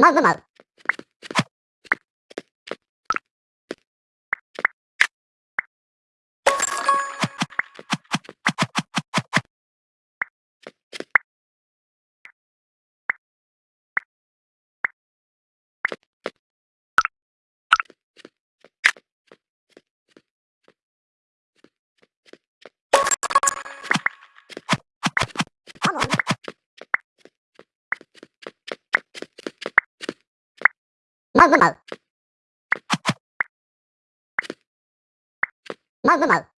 Mal mı mal? Mau mau mau. Mau mau mau.